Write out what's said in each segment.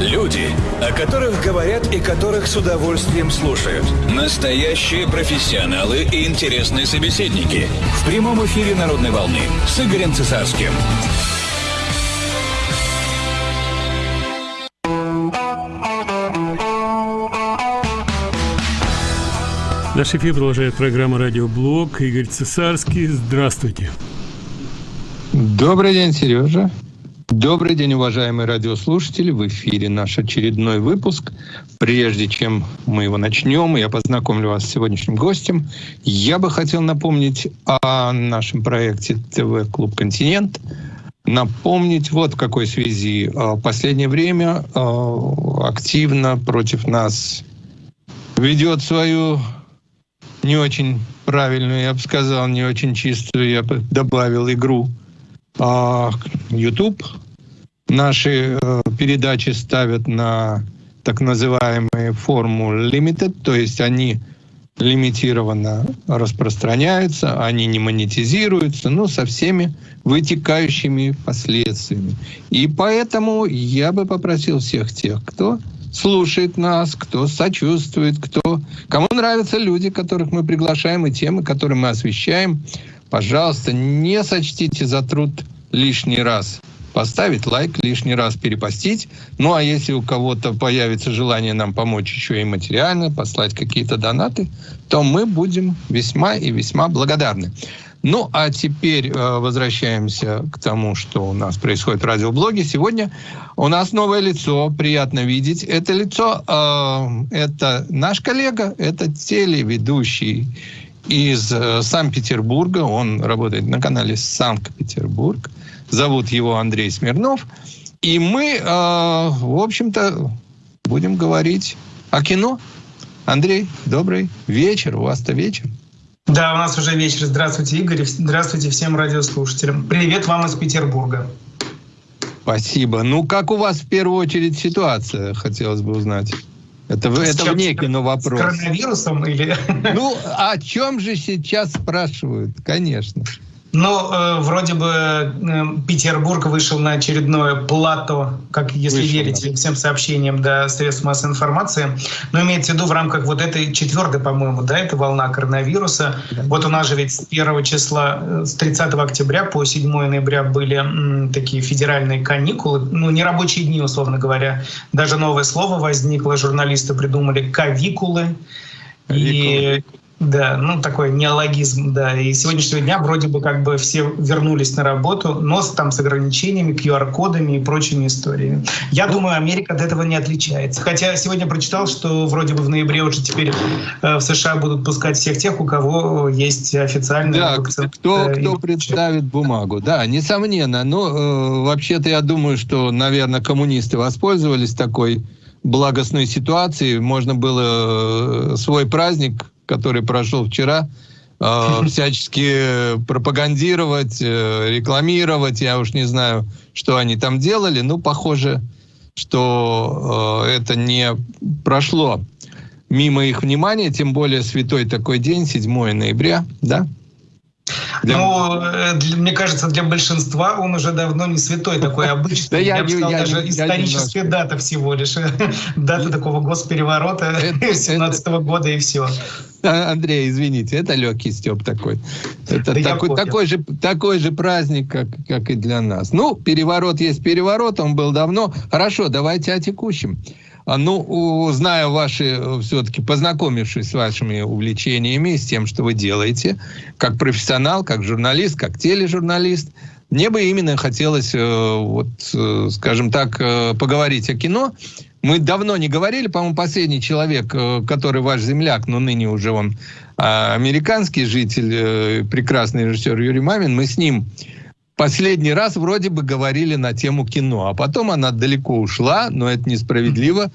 Люди, о которых говорят и которых с удовольствием слушают. Настоящие профессионалы и интересные собеседники. В прямом эфире «Народной волны» с Игорем Цесарским. Наш эфир продолжает программа «Радиоблог». Игорь Цесарский. Здравствуйте. Добрый день, Сережа. Добрый день, уважаемые радиослушатели. В эфире наш очередной выпуск. Прежде чем мы его начнем, я познакомлю вас с сегодняшним гостем. Я бы хотел напомнить о нашем проекте ТВ-клуб «Континент». Напомнить вот в какой связи. А, в последнее время а, активно против нас ведет свою не очень правильную, я бы сказал, не очень чистую, я бы добавил игру а, YouTube. Наши э, передачи ставят на так называемые форму limited, то есть они лимитированно распространяются, они не монетизируются, но со всеми вытекающими последствиями. И поэтому я бы попросил всех тех, кто слушает нас, кто сочувствует, кто, кому нравятся люди, которых мы приглашаем, и темы, которые мы освещаем, пожалуйста, не сочтите за труд лишний раз поставить лайк, лишний раз перепостить. Ну а если у кого-то появится желание нам помочь еще и материально, послать какие-то донаты, то мы будем весьма и весьма благодарны. Ну а теперь э, возвращаемся к тому, что у нас происходит в радиоблоге. Сегодня у нас новое лицо, приятно видеть. Это лицо, э, это наш коллега, это телеведущий из э, Санкт-Петербурга. Он работает на канале Санкт-Петербург. Зовут его Андрей Смирнов. И мы, э, в общем-то, будем говорить о кино. Андрей, добрый вечер. У вас-то вечер. Да, у нас уже вечер. Здравствуйте, Игорь. Здравствуйте всем радиослушателям. Привет вам из Петербурга. Спасибо. Ну, как у вас в первую очередь ситуация, хотелось бы узнать? Это, это вне кино вопрос. С коронавирусом или... Ну, о чем же сейчас спрашивают? Конечно. Ну, э, вроде бы э, Петербург вышел на очередное плато, как если вышел, верить да. всем сообщениям до средств массовой информации. Но имеется в виду в рамках вот этой четвертой, по-моему, да, это волна коронавируса. Да. Вот у нас же ведь с 1 числа, э, с 30 октября по 7 ноября были м, такие федеральные каникулы, ну, не рабочие дни, условно говоря. Даже новое слово возникло, журналисты придумали «кавикулы». И да, ну такой неологизм, да. И сегодняшнего дня вроде бы как бы все вернулись на работу, но с, там с ограничениями, QR-кодами и прочими историями. Я ну, думаю, Америка от этого не отличается. Хотя сегодня прочитал, что вроде бы в ноябре уже теперь э, в США будут пускать всех тех, у кого есть официальная да, вакцина. Кто, кто представит бумагу, да, несомненно. Но э, вообще-то я думаю, что, наверное, коммунисты воспользовались такой благостной ситуацией. Можно было э, свой праздник который прошел вчера, э, всячески пропагандировать, э, рекламировать. Я уж не знаю, что они там делали. Ну, похоже, что э, это не прошло мимо их внимания, тем более святой такой день, 7 ноября, да? Для... Ну, э, для, мне кажется, для большинства он уже давно не святой такой обычный. Да я, я бы сказал, я, даже я, историческая я дата всего лишь. дата такого госпереворота 17 -го года и все. А, Андрей, извините, это легкий степ такой. Это да такой, такой, же, такой же праздник, как, как и для нас. Ну, переворот есть переворот, он был давно. Хорошо, давайте о текущем. А, ну, зная ваши, э, все-таки познакомившись с вашими увлечениями, с тем, что вы делаете, как профессионал, как журналист, как тележурналист, мне бы именно хотелось, э, вот, э, скажем так, поговорить о кино. Мы давно не говорили, по-моему, последний человек, который ваш земляк, но ныне уже он а, американский житель, прекрасный режиссер Юрий Мамин, мы с ним последний раз вроде бы говорили на тему кино, а потом она далеко ушла, но это несправедливо.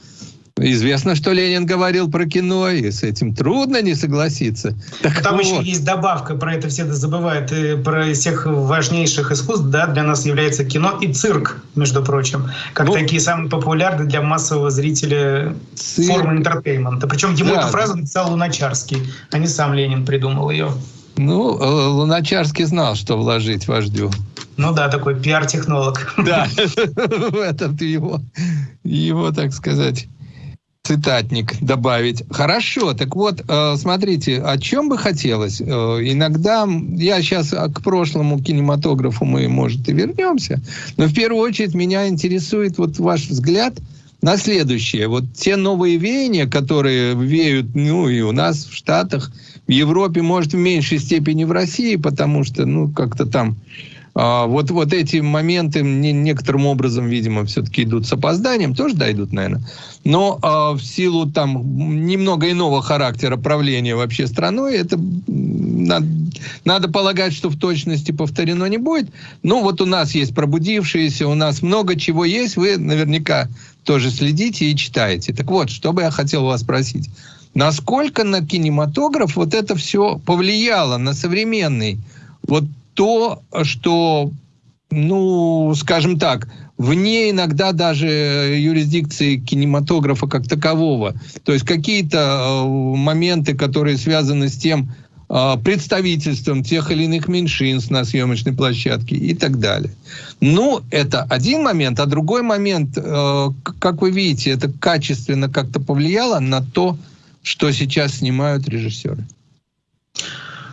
Известно, что Ленин говорил про кино, и с этим трудно не согласиться. Так Там вот. еще есть добавка, про это все забывают, и про всех важнейших искусств, да, для нас является кино и цирк, между прочим, как ну, такие самые популярные для массового зрителя цирк. формы entertainment а. Причем ему да. эту фразу написал Луначарский, а не сам Ленин придумал ее. Ну, э, Луначарский знал, что вложить вождю. Ну да, такой пиар-технолог. Да, этот его, его, так сказать, цитатник добавить. Хорошо, так вот, э, смотрите, о чем бы хотелось? Э, иногда, я сейчас к прошлому кинематографу мы, может, и вернемся, но в первую очередь меня интересует вот ваш взгляд на следующее. Вот те новые веяния, которые веют, ну, и у нас в Штатах, в Европе, может, в меньшей степени в России, потому что, ну, как-то там а, вот, вот эти моменты некоторым образом, видимо, все-таки идут с опозданием, тоже дойдут, наверное. Но а, в силу там немного иного характера правления вообще страной, это надо, надо полагать, что в точности повторено не будет. Но вот у нас есть пробудившиеся, у нас много чего есть, вы наверняка тоже следите и читаете. Так вот, что бы я хотел вас спросить. Насколько на кинематограф вот это все повлияло на современный вот то, что, ну, скажем так, вне иногда даже юрисдикции кинематографа как такового. То есть какие-то э, моменты, которые связаны с тем, э, представительством тех или иных меньшинств на съемочной площадке и так далее. Ну, это один момент, а другой момент, э, как вы видите, это качественно как-то повлияло на то, что сейчас снимают режиссеры.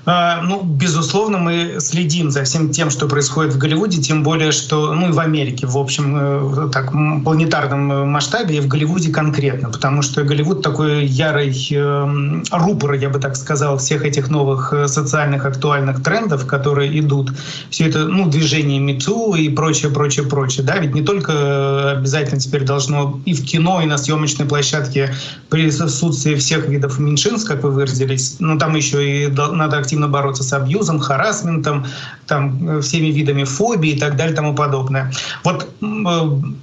А, ну, безусловно, мы следим за всем тем, что происходит в Голливуде, тем более, что, ну и в Америке, в общем, э, так, планетарном э, масштабе, и в Голливуде конкретно, потому что Голливуд такой ярый э, рупор, я бы так сказал, всех этих новых э, социальных актуальных трендов, которые идут. Все это, ну, движение МИТУ и прочее, прочее, прочее, да, ведь не только обязательно теперь должно и в кино, и на съемочной площадке присутствие всех видов меньшинств, как вы выразились, но там еще и надо активно активно бороться с абьюзом, харасментом, там, э, всеми видами фобии и так далее и тому подобное. Вот э,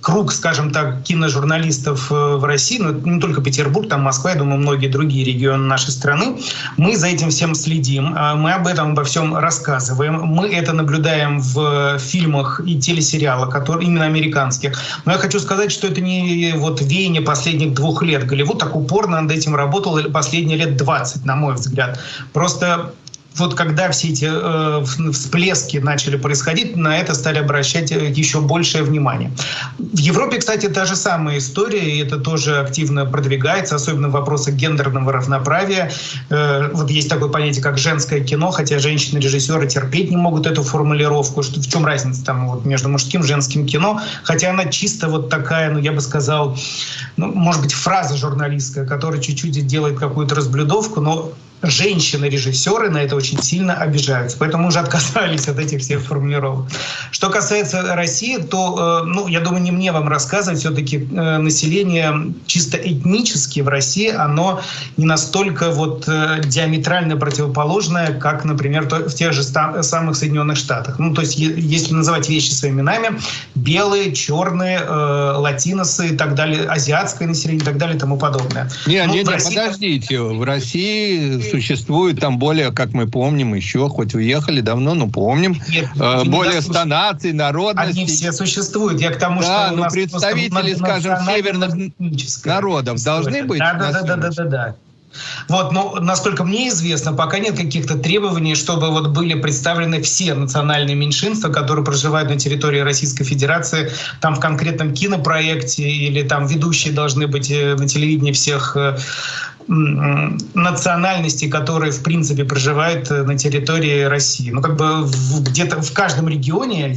круг, скажем так, киножурналистов э, в России, ну, не только Петербург, там Москва, я думаю, многие другие регионы нашей страны, мы за этим всем следим, а мы об этом обо всем рассказываем, мы это наблюдаем в фильмах и телесериалах, которые именно американских. Но я хочу сказать, что это не вот веяние последних двух лет. Голливуд так упорно над этим работал последние лет 20, на мой взгляд. Просто вот когда все эти э, всплески начали происходить, на это стали обращать э, еще большее внимание. В Европе, кстати, та же самая история, и это тоже активно продвигается, особенно в вопросах гендерного равноправия. Э, вот есть такое понятие, как женское кино, хотя женщины-режиссеры терпеть не могут эту формулировку. Что, в чем разница там вот между мужским и женским кино? Хотя она чисто вот такая, ну я бы сказал, ну, может быть, фраза журналистская, которая чуть-чуть делает какую-то разблюдовку, но женщины-режиссеры на это очень сильно обижаются. Поэтому уже отказались от этих всех формулировок. Что касается России, то, э, ну, я думаю, не мне вам рассказывать, все-таки э, население чисто этнически в России, оно не настолько вот э, диаметрально противоположное, как, например, в тех же самых Соединенных Штатах. Ну, то есть, если называть вещи своими именами, белые, черные, латиносы и так далее, азиатское население и так далее и тому подобное. Не, ну, не, не, России... подождите, в России существует там более, как мы помним, еще, хоть уехали давно, но помним, Нет, э, более ста наций, народностей. Они все существуют. Я к тому, да, что ну, представители, скажем, северных народов должны быть. Да, да, да, да, да, да, да. Вот, но насколько мне известно, пока нет каких-то требований, чтобы вот были представлены все национальные меньшинства, которые проживают на территории Российской Федерации, там в конкретном кинопроекте или там ведущие должны быть э, на телевидении всех э, национальностей, которые, в принципе, проживают э, на территории России. Ну, как бы где-то в каждом регионе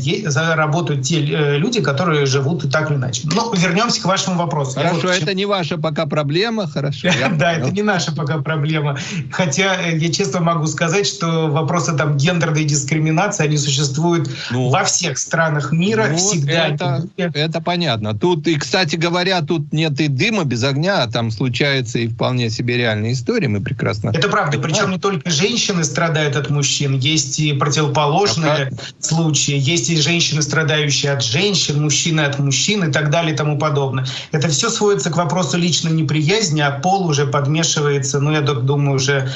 работают те э, люди, которые живут и так или иначе. Ну, вернемся к вашему вопросу. Хорошо, вот, это не ваша пока проблема, хорошо. Да, это не наша пока проблема. Хотя э, я честно могу сказать, что вопросы там гендерной дискриминации, они существуют ну, во всех странах мира ну, всегда. Это, это понятно. Тут, и, кстати говоря, тут нет и дыма без огня, а там случается и вполне себе реальные истории, мы прекрасно... Это правда, понимаем. причем не только женщины страдают от мужчин, есть и противоположные а случаи, есть и женщины, страдающие от женщин, мужчины от мужчин и так далее и тому подобное. Это все сводится к вопросу личной неприязни, а пол уже подмешивается, ну, я думаю, уже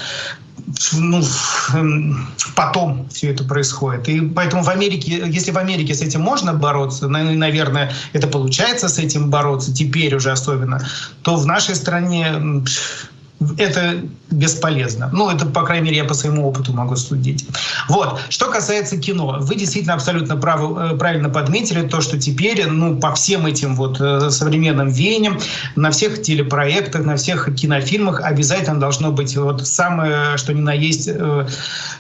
ну, эм, потом все это происходит. И поэтому в Америке, если в Америке с этим можно бороться, наверное, это получается с этим бороться, теперь уже особенно, то в нашей стране это бесполезно. Ну, это, по крайней мере, я по своему опыту могу судить. Вот. Что касается кино, вы действительно абсолютно правы, э, правильно подметили то, что теперь, ну, по всем этим вот э, современным веяниям, на всех телепроектах, на всех кинофильмах обязательно должно быть вот самое, что ни на есть, э,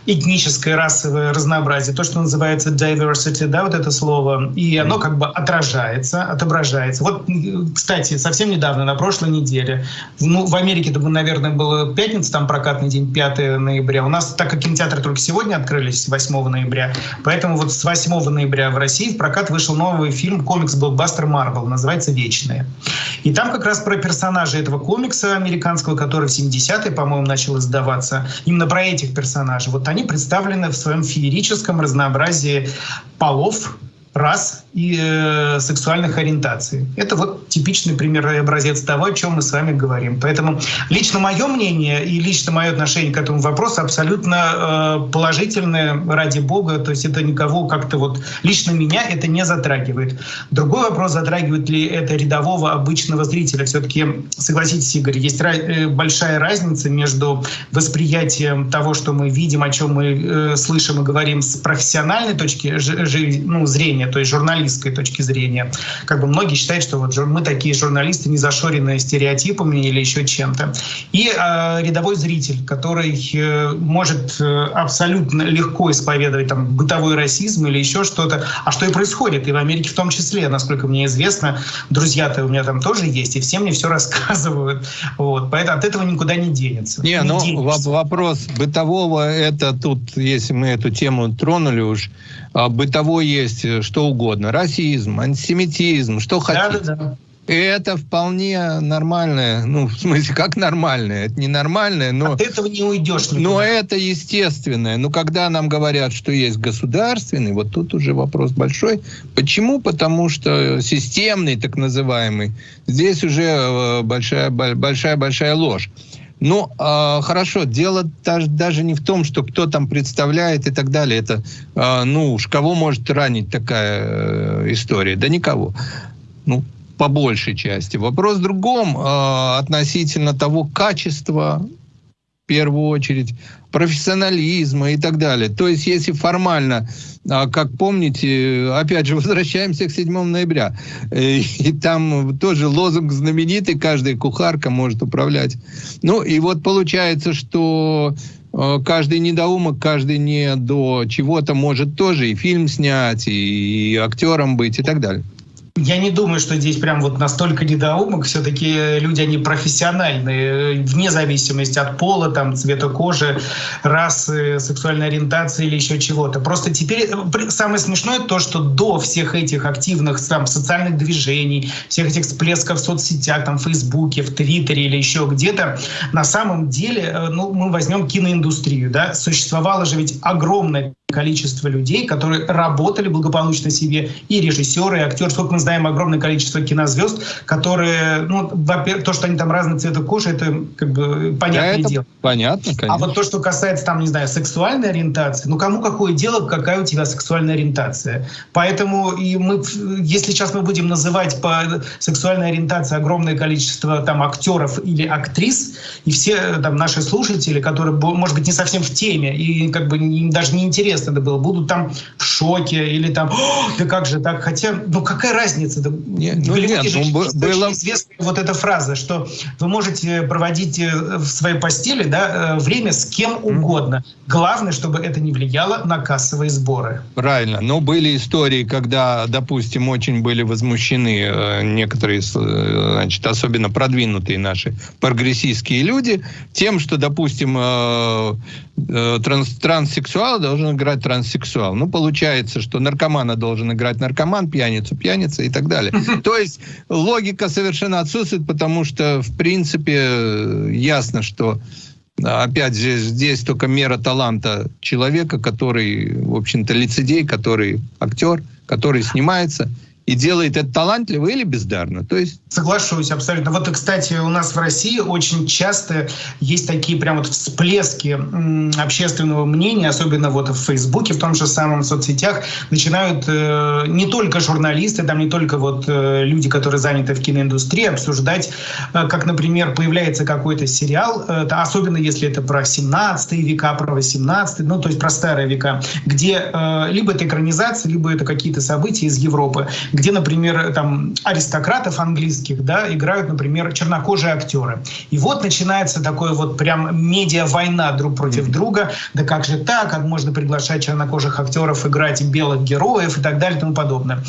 этническое, расовое разнообразие, то, что называется diversity, да, вот это слово, и оно как бы отражается, отображается. Вот, кстати, совсем недавно, на прошлой неделе, ну, в Америке это, наверное, было пятница, там прокатный день, 5 ноября. У нас, так как кинотеатры только сегодня открылись, 8 ноября, поэтому вот с 8 ноября в России в прокат вышел новый фильм, комикс-блокбастер Марвел, называется «Вечные». И там как раз про персонажей этого комикса американского, который в 70-е, по-моему, начал издаваться, именно про этих персонажей. Вот они представлены в своем феерическом разнообразии полов, рас и э, сексуальных ориентаций. Это вот типичный пример и образец того, о чем мы с вами говорим. Поэтому лично мое мнение и лично мое отношение к этому вопросу абсолютно э, положительное, ради бога. То есть это никого как-то вот лично меня это не затрагивает. Другой вопрос, затрагивает ли это рядового обычного зрителя. Все-таки, согласитесь, Игорь, есть э, большая разница между восприятием того, что мы видим, о чем мы э, слышим и говорим с профессиональной точки ну, зрения, зрения, то есть журналистской точки зрения. Как бы многие считают, что вот мы такие журналисты, не зашоренные стереотипами или еще чем-то. И э, рядовой зритель, который э, может э, абсолютно легко исповедовать там бытовой расизм или еще что-то, а что и происходит, и в Америке в том числе, насколько мне известно, друзья-то у меня там тоже есть, и все мне все рассказывают. Вот. Поэтому от этого никуда не денется. Не, не ну денется. вопрос бытового, это тут, если мы эту тему тронули уж, бытовой есть э, что угодно. Расизм, антисемитизм, что хотите. Да, да, да. Это вполне нормальное, ну, в смысле, как нормальное, это не нормальное, но... От этого не уйдешь никуда. Но это естественное. Но когда нам говорят, что есть государственный, вот тут уже вопрос большой. Почему? Потому что системный, так называемый, здесь уже большая-большая-большая ложь. Ну, э, хорошо, дело даже, даже не в том, что кто там представляет и так далее. Это, э, ну уж, кого может ранить такая э, история? Да никого. Ну, по большей части. Вопрос в другом э, относительно того качества первую очередь, профессионализма и так далее. То есть, если формально, а, как помните, опять же, возвращаемся к 7 ноября, э, и там тоже лозунг знаменитый, каждая кухарка может управлять. Ну, и вот получается, что э, каждый недоумок, каждый не до чего-то может тоже и фильм снять, и актером быть, и так далее. Я не думаю, что здесь прям вот настолько недоумок. Все-таки люди, они профессиональные, вне зависимости от пола, там, цвета кожи, расы, сексуальной ориентации или еще чего-то. Просто теперь э, самое смешное то, что до всех этих активных там, социальных движений, всех этих всплесков в соцсетях, там, в Фейсбуке, в Твиттере или еще где-то, на самом деле, э, ну, мы возьмем киноиндустрию, да, существовало же ведь огромное количество людей, которые работали благополучно себе, и режиссеры, и актеры. Сколько мы знаем огромное количество кинозвезд, которые, ну, во-первых, то, что они там разные цвета кожи, это как бы понятное да, дело. Понятно, конечно. А вот то, что касается там, не знаю, сексуальной ориентации, ну, кому какое дело, какая у тебя сексуальная ориентация. Поэтому и мы, если сейчас мы будем называть по сексуальной ориентации огромное количество там актеров или актрис, и все там наши слушатели, которые, может быть, не совсем в теме, и как бы даже не интересны интересно это было, будут там в шоке или там, да как же так, хотя, ну какая разница? Да, не, ну, нет, же, ну, было... известная вот эта фраза, что вы можете проводить э, в своей постели да, э, время с кем угодно. Главное, чтобы это не влияло на кассовые сборы. Правильно. Но были истории, когда, допустим, очень были возмущены э, некоторые, значит, особенно продвинутые наши прогрессистские люди тем, что, допустим, транс транссексуал должен играть транссексуал. Ну, получается, что наркомана должен играть наркоман, пьяницу пьяница и так далее. То есть логика совершенно отсутствует, потому что, в принципе, ясно, что опять же, здесь только мера таланта человека, который, в общем-то, лицедей, который актер, который снимается, и делает это талантливо или бездарно. То есть... Соглашусь абсолютно. Вот, кстати, у нас в России очень часто есть такие прям вот всплески общественного мнения, особенно вот в Фейсбуке, в том же самом соцсетях, начинают э, не только журналисты, там не только вот э, люди, которые заняты в киноиндустрии, обсуждать, э, как, например, появляется какой-то сериал, э, особенно если это про 17 века, про 18 ну, то есть про старые века, где э, либо это экранизация, либо это какие-то события из Европы, где, например, там аристократов английских, да, играют, например, чернокожие актеры. И вот начинается такое вот прям медиа-война друг против друга. Да как же так? Как можно приглашать чернокожих актеров играть белых героев и так далее и тому подобное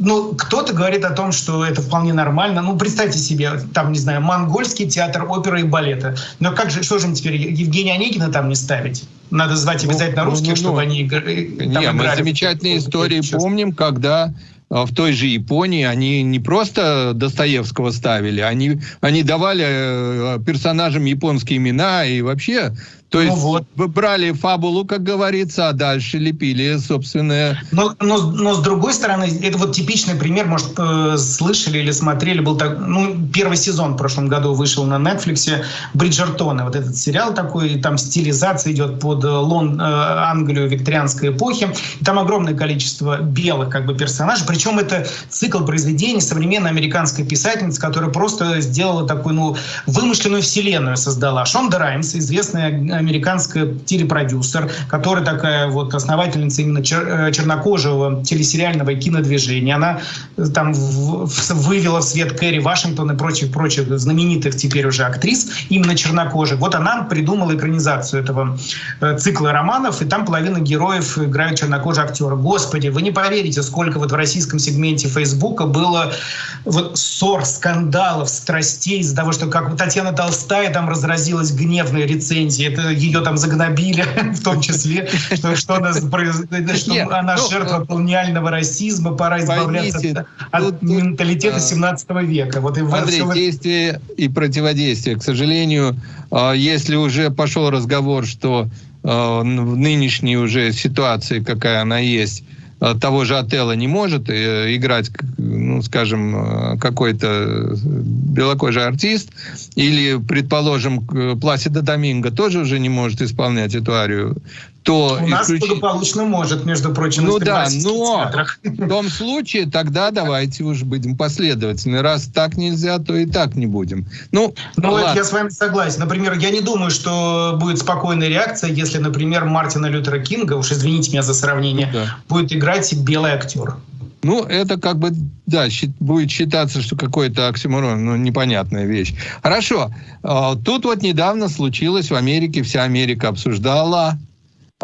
ну, кто-то говорит о том, что это вполне нормально. Ну, представьте себе, там, не знаю, монгольский театр оперы и балета. Но как же, что же им теперь, Евгения Онегина там не ставить? Надо звать ну, обязательно ну, русских, ну, ну, чтобы они там не, играли. Мы замечательные истории помним, когда в той же Японии. Они не просто Достоевского ставили, они, они давали э, персонажам японские имена и вообще то ну есть вот. вы брали фабулу, как говорится, а дальше лепили собственное... Но, но, но с другой стороны, это вот типичный пример, может, э, слышали или смотрели, был так, ну, первый сезон в прошлом году вышел на Netflix, Бриджертоны, вот этот сериал такой, там стилизация идет под э, Лон, э, Англию викторианской эпохи, и там огромное количество белых как бы персонажей, причем это цикл произведений современной американской писательницы, которая просто сделала такую, ну, вымышленную вселенную создала. Шонда Раймс, известная американская телепродюсер, которая такая вот основательница именно чер э, чернокожего телесериального кинодвижения. Она э, там в, в, вывела в свет Кэрри Вашингтон и прочих-прочих знаменитых теперь уже актрис, именно чернокожих. Вот она придумала экранизацию этого э, цикла романов, и там половина героев играют чернокожие актеры. Господи, вы не поверите, сколько вот в российском сегменте Фейсбука было вот ссор, скандалов, страстей из-за того, что как Татьяна Толстая там разразилась гневной рецензией. Это ее там загнобили, в том числе, что, что, она, что Нет, она ну, жертва колониального расизма, пора избавляться от, от менталитета 17 века. Вот и Андрей, все... действие и противодействие. К сожалению, а, если уже пошел разговор, что а, в нынешней уже ситуации, какая она есть, а, того же отеля не может э, играть, ну, скажем, какой-то белокожий артист, или, предположим, Пласида Доминго тоже уже не может исполнять эту арию, то... У нас исключ... благополучно может, между прочим, Ну да, но в том случае тогда давайте уж будем последовательны. Раз так нельзя, то и так не будем. Ну, ну ладно. я с вами согласен. Например, я не думаю, что будет спокойная реакция, если, например, Мартина Лютера Кинга, уж извините меня за сравнение, ну да. будет играть белый актер. Ну, это как бы, да, будет считаться, что какой-то оксиморон, ну, непонятная вещь. Хорошо. А, тут вот недавно случилось в Америке, вся Америка обсуждала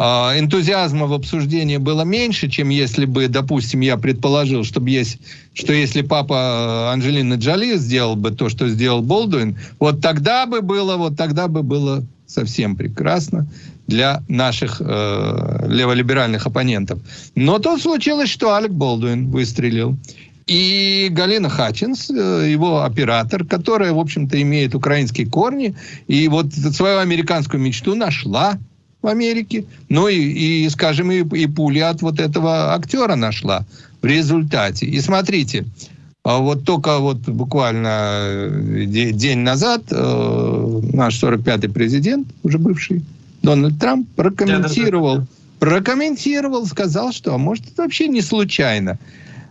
энтузиазма в обсуждении было меньше, чем если бы, допустим, я предположил, чтобы есть, что если папа Анджелины Джоли сделал бы то, что сделал Болдуин, вот тогда бы было, вот тогда бы было совсем прекрасно для наших э, леволиберальных оппонентов. Но тут случилось, что Алек Болдуин выстрелил. И Галина Хатчинс, э, его оператор, которая, в общем-то, имеет украинские корни, и вот свою американскую мечту нашла в Америке. Ну и, и скажем, и, и пули от вот этого актера нашла в результате. И смотрите, а вот только вот буквально э, день назад э, наш 45-й президент, уже бывший, Дональд Трамп, прокомментировал, прокомментировал, сказал, что а может это вообще не случайно.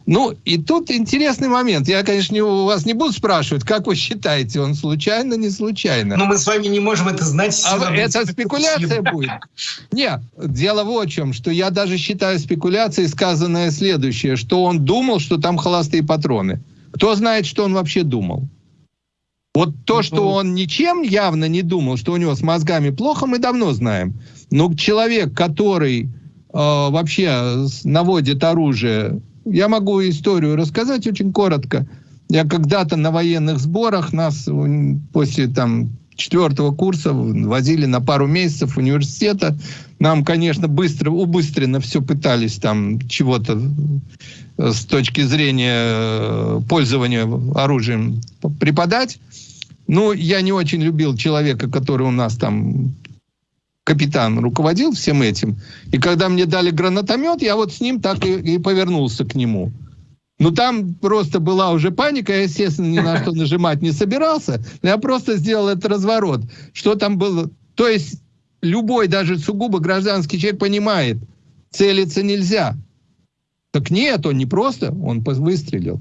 Ну, и тут интересный момент. Я, конечно, у вас не буду спрашивать, как вы считаете, он случайно, не случайно. Но мы с вами не можем это знать. А это спекуляция будет. Нет, дело в чем, что я даже считаю спекуляцией сказанное следующее, что он думал, что там холостые патроны. Кто знает, что он вообще думал? Вот то, что он ничем явно не думал, что у него с мозгами плохо, мы давно знаем. Но человек, который э, вообще наводит оружие я могу историю рассказать очень коротко. Я когда-то на военных сборах нас после там четвертого курса возили на пару месяцев университета. Нам, конечно, быстро, убыстренно все пытались там чего-то э, с точки зрения э, пользования оружием преподать. Ну, я не очень любил человека, который у нас там капитан руководил всем этим. И когда мне дали гранатомет, я вот с ним так и, и повернулся к нему. Ну, там просто была уже паника, я, естественно, ни на что нажимать не собирался. Я просто сделал этот разворот. Что там было? То есть любой, даже сугубо гражданский человек понимает, целиться нельзя. Так нет, он не просто, он выстрелил.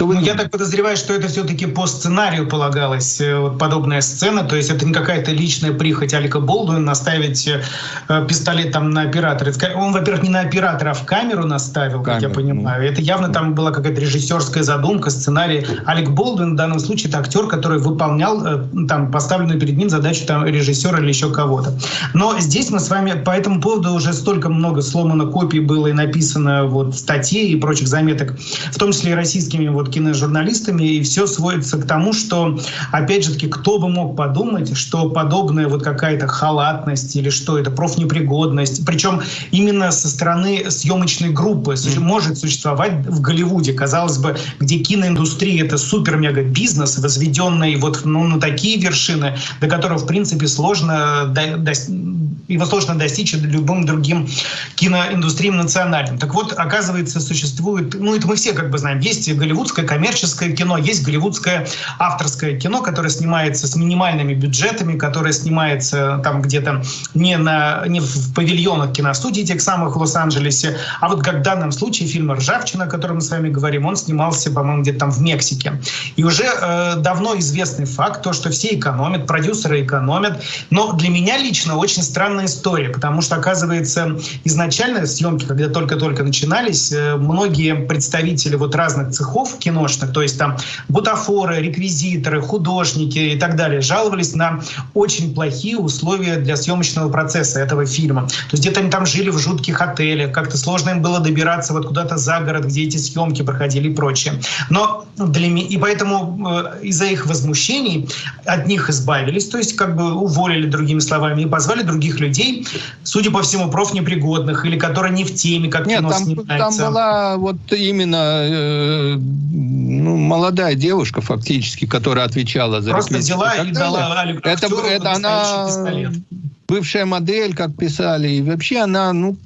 Ну, я так подозреваю, что это все-таки по сценарию полагалась э, вот подобная сцена, то есть это не какая-то личная прихоть Алика Болдуина наставить э, пистолет там на оператора. Он, во-первых, не на оператора, а в камеру наставил, как Камеру, я понимаю. Ну. Это явно там была какая-то режиссерская задумка, сценарий. Алик Болдуин в данном случае это актер, который выполнял э, там поставленную перед ним задачу там режиссера или еще кого-то. Но здесь мы с вами по этому поводу уже столько много сломано копий было и написано вот статей и прочих заметок, в том числе и российскими вот киножурналистами, и все сводится к тому, что, опять же таки, кто бы мог подумать, что подобная вот какая-то халатность или что это, профнепригодность, причем именно со стороны съемочной группы mm. может существовать в Голливуде, казалось бы, где киноиндустрия это супер-мега-бизнес, возведенный вот ну, на такие вершины, до которого, в принципе, сложно до, до, его сложно достичь любым другим киноиндустриям национальным. Так вот, оказывается, существует, ну это мы все как бы знаем, есть голливудское коммерческое кино, есть голливудское авторское кино, которое снимается с минимальными бюджетами, которое снимается там где-то не, на, не в павильонах киностудий тех самых в Лос-Анджелесе, а вот как в данном случае фильм «Ржавчина», о котором мы с вами говорим, он снимался, по-моему, где-то там в Мексике. И уже э, давно известный факт, то, что все экономят, продюсеры экономят, но для меня лично очень странно странная история, потому что, оказывается, изначально съемки, когда только-только начинались, э, многие представители вот разных цехов киношных, то есть там бутафоры, реквизиторы, художники и так далее, жаловались на очень плохие условия для съемочного процесса этого фильма. То есть где-то они там жили в жутких отелях, как-то сложно им было добираться вот куда-то за город, где эти съемки проходили и прочее. Но для меня, и поэтому э, из-за их возмущений от них избавились, то есть как бы уволили, другими словами, и позвали других людей людей, судя по всему, профнепригодных или которые не в теме, как Нет, кино там, снимается. там была вот именно э, ну, молодая девушка фактически, которая отвечала за Просто взяла и, и дала Это, это она пистолет. бывшая модель, как писали, и вообще она, ну,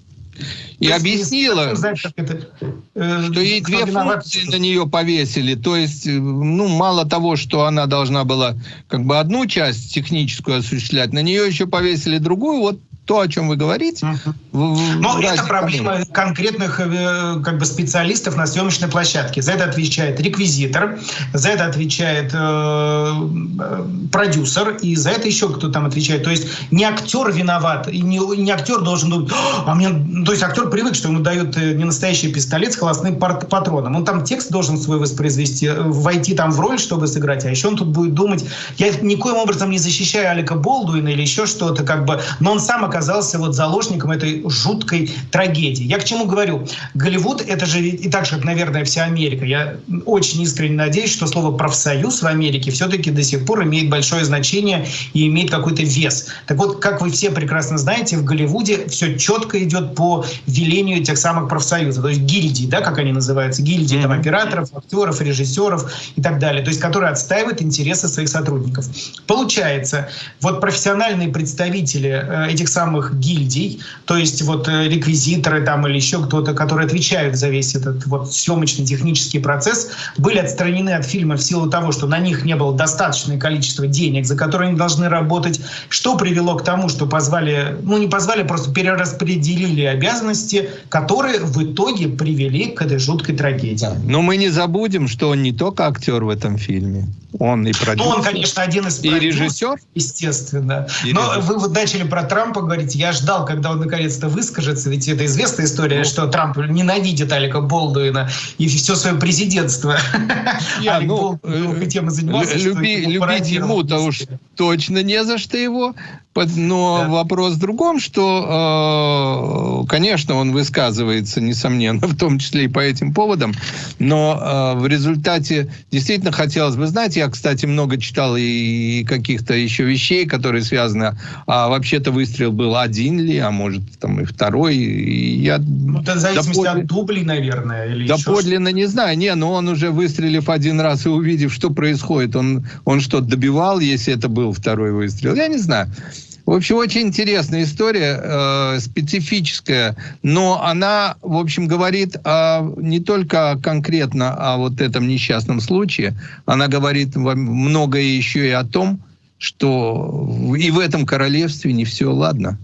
и есть, объяснила, знать, это, э, что ей две функции на нее повесили. То есть, э, ну, мало того, что она должна была как бы одну часть техническую осуществлять, на нее еще повесили другую. Вот то, о чем вы говорите. Угу. Но это проблема кому? конкретных э, как бы специалистов на съемочной площадке. За это отвечает реквизитор, за это отвечает э, э, продюсер, и за это еще кто там отвечает. То есть не актер виноват, и не, не актер должен думать, а мне... то есть актер привык, что ему дают э, не настоящий пистолет с холостным патроном. Он там текст должен свой воспроизвести, войти там в роль, чтобы сыграть, а еще он тут будет думать, я никоим образом не защищаю Алика Болдуина или еще что-то, как бы, но он сам оказался вот заложником этой жуткой трагедии. Я к чему говорю? Голливуд — это же и так же, как, наверное, вся Америка. Я очень искренне надеюсь, что слово «профсоюз» в Америке все-таки до сих пор имеет большое значение и имеет какой-то вес. Так вот, как вы все прекрасно знаете, в Голливуде все четко идет по велению тех самых профсоюзов, то есть гильдии, да, как они называются, гильдии там, операторов, актеров, режиссеров и так далее, то есть которые отстаивают интересы своих сотрудников. Получается, вот профессиональные представители э, этих самых самых гильдий, то есть вот э, реквизиторы там или еще кто-то, которые отвечают за весь этот вот съемочный технический процесс, были отстранены от фильма в силу того, что на них не было достаточное количество денег, за которые они должны работать, что привело к тому, что позвали, ну не позвали, просто перераспределили обязанности, которые в итоге привели к этой жуткой трагедии. Но мы не забудем, что он не только актер в этом фильме, он и продюсер. Ну, он, конечно, один из и режиссер, естественно. И Но режиссер. вы вот начали про Трампа говорить. Я ждал, когда он наконец-то выскажется, ведь это известная история, ну, что Трамп ненавидит Алика Болдуина и все свое президентство. Я, Алик ну, Болдуин тем и занимался. Люби, любить ему-то уж точно не за что его. Но да. вопрос в другом, что, э, конечно, он высказывается, несомненно, в том числе и по этим поводам, но э, в результате действительно хотелось бы знать, я, кстати, много читал и каких-то еще вещей, которые связаны, а вообще-то выстрел был один ли, а может там и второй. И я ну, это в зависимости доподлинно, от дублей, наверное, или Доподлинно не знаю, не, но он уже выстрелив один раз и увидев, что происходит, он, он что-то добивал, если это был второй выстрел, я не знаю. В общем, очень интересная история, э, специфическая, но она, в общем, говорит о, не только конкретно о вот этом несчастном случае, она говорит многое еще и о том, что и в этом королевстве не все ладно.